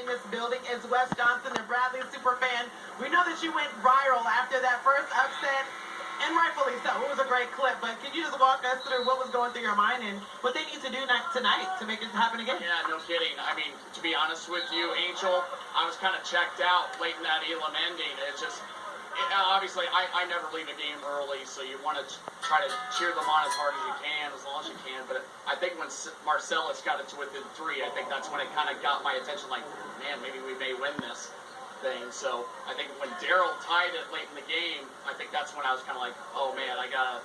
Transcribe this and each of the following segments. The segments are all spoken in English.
in this building is Wes Johnson and Bradley super fan. We know that you went viral after that first upset, and rightfully so. It was a great clip, but can you just walk us through what was going through your mind and what they need to do ni- tonight to make it happen again? Yeah, no kidding. I mean, to be honest with you, Angel, I was kind of checked out late in that Elam ending. It just, obviously, I, I never leave a game early, so you want to try to cheer them on as hard as you can, as long as you can. But I think when Marcellus got it to within three, I think that's when it kind of got my attention. Like, man, maybe we may win this thing. So I think when Daryl tied it late in the game, I think that's when I was kind of like, oh man, I gotta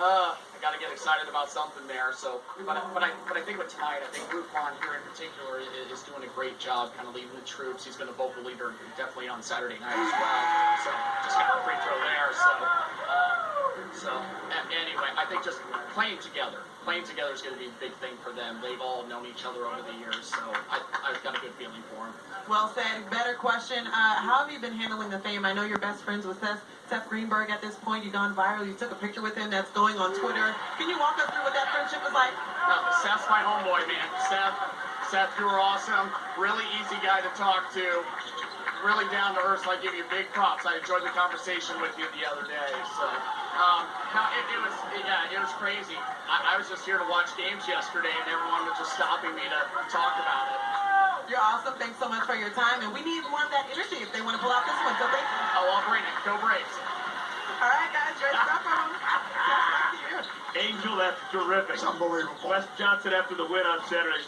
uh, got to get excited about something there. So, but, I- but I but I think with tonight, I think Rufon here in particular is, is doing a great job, kind of leading the troops. He's been a vocal leader definitely on Saturday night as well. So just got a free throw there. So. Um, so anyway, I think just playing together, playing together is going to be a big thing for them. They've all known each other over the years, so I, I've got a good feeling for them. Well said. Better question. Uh, how have you been handling the fame? I know you're best friends with Seth, Seth Greenberg at this point. You've gone viral. You took a picture with him that's going on Twitter. Can you walk us through what that friendship was like? No, Seth's my homeboy, man. Seth, Seth, you were awesome. Really easy guy to talk to. Really down to earth. So I give you big props. I enjoyed the conversation with you the other day. So, um, no, it, it was, yeah, it was crazy. I, I was just here to watch games yesterday, and everyone was just stopping me to talk about it. You're awesome. Thanks so much for your time. And we need more of that energy if they want to pull out this one. So thank you. Oh, I'll bring it. Go Braves. All right, guys. Great stuff from Back to you. Angel, that's terrific. It's unbelievable. Wes Johnson after the win on Saturday.